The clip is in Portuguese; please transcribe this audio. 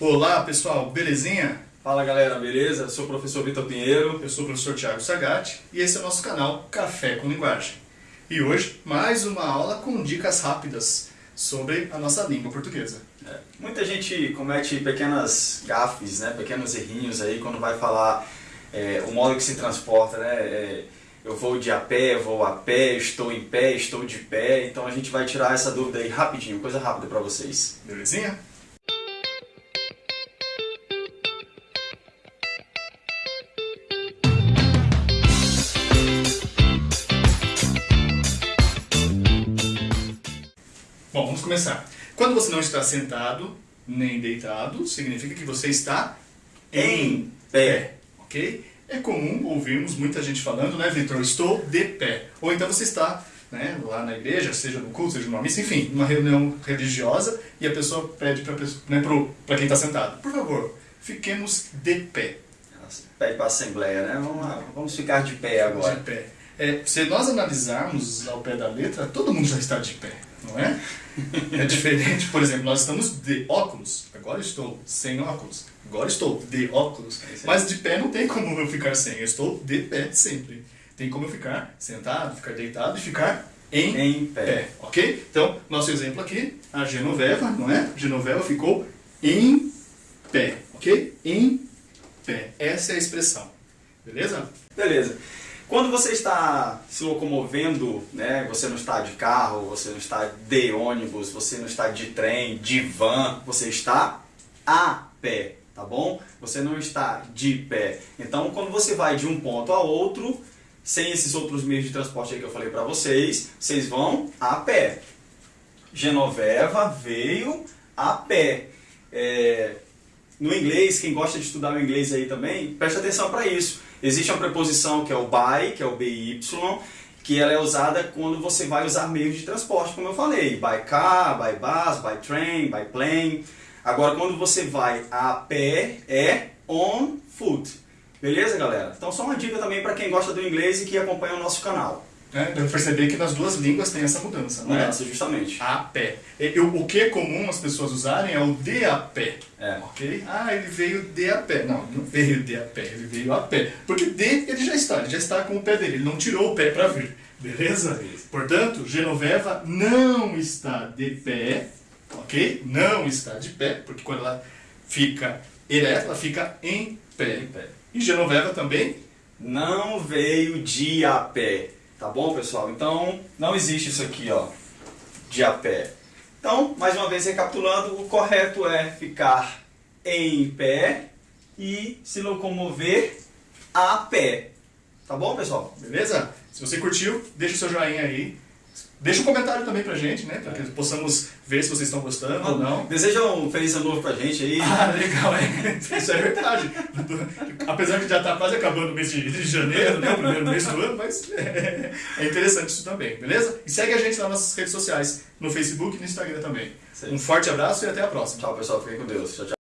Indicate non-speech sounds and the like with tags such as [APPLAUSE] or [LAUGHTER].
Olá pessoal, belezinha? Fala galera, beleza? Eu sou o professor Vitor Pinheiro. Eu sou o professor Thiago Sagatti e esse é o nosso canal Café com Linguagem. E hoje, mais uma aula com dicas rápidas sobre a nossa língua portuguesa. É, muita gente comete pequenas gafes, né? pequenos errinhos aí quando vai falar é, o modo que se transporta, né? É, eu vou de a pé, vou a pé, estou em pé, estou de pé. Então a gente vai tirar essa dúvida aí rapidinho, coisa rápida para vocês. Belezinha? Bom, vamos começar. Quando você não está sentado nem deitado, significa que você está Em pé. ok? É comum ouvirmos muita gente falando, né, Vitor? Estou de pé. Ou então você está né, lá na igreja, seja no culto, seja numa missa, enfim, numa reunião religiosa e a pessoa pede para né, quem está sentado, por favor, fiquemos de pé. Pede para a assembleia, né? Vamos, lá, vamos ficar de pé agora. De pé. É, se nós analisarmos ao pé da letra, todo mundo já está de pé, não é? É diferente, por exemplo, nós estamos de óculos, agora estou sem óculos, agora estou de óculos, mas de pé não tem como eu ficar sem, eu estou de pé sempre. Tem como eu ficar sentado, ficar deitado e ficar em, Em pé. pé, ok? Então, nosso exemplo aqui, a Genoveva, não é? Genoveva ficou em pé, ok? Em pé, essa é a expressão, beleza? Beleza. Quando você está se locomovendo, né, você não está de carro, você não está de ônibus, você não está de trem, de van, você está a pé, tá bom? Você não está de pé. Então, quando você vai de um ponto a outro, sem esses outros meios de transporte que eu falei para vocês, vocês vão a pé. Genoveva veio a pé. É, no inglês, quem gosta de estudar o inglês aí também, preste atenção para isso. Existe uma preposição que é o by, que é o BY, que ela é usada quando você vai usar meios de transporte, como eu falei. By car, by bus, by train, by plane. Agora, quando você vai a pé, é on foot. Beleza, galera? Então, só uma dica também para quem gosta do inglês e que acompanha o nosso canal. É, deu pra perceber que nas duas línguas tem essa mudança, não é? Mudança, justamente. A pé. Eu- o que é comum as pessoas usarem é o de a pé. É. Ok? Ah, ele veio de a pé. Não, não veio de a pé, ele veio a pé. Porque de ele já está, ele já está com o pé dele, ele não tirou o pé para vir. Beleza? Portanto, Genoveva não está de pé, ok? Não está de pé, porque quando ela fica ereta, ela fica em pé. Em pé. E Genoveva também Não veio de a pé. Tá bom, pessoal? Então, não existe isso aqui, ó, de a pé. Então, mais uma vez recapitulando, o correto é ficar em pé e se locomover a pé. Tá bom, pessoal? Beleza? Se você curtiu, deixa o seu joinha aí. Deixa um comentário também pra gente, né? Para que possamos ver se vocês estão gostando ou não. Deseja um feliz ano novo pra gente aí. Ah, legal, é. [LAUGHS] Isso é verdade. Apesar que já está quase acabando o mês de, de janeiro, né? O primeiro mês do ano, mas é, é interessante isso também, beleza? E segue a gente nas nossas redes sociais, no Facebook e no Instagram também. Sim. Um forte abraço e até a próxima. Tchau, pessoal. Fiquem com Deus. Tchau, tchau.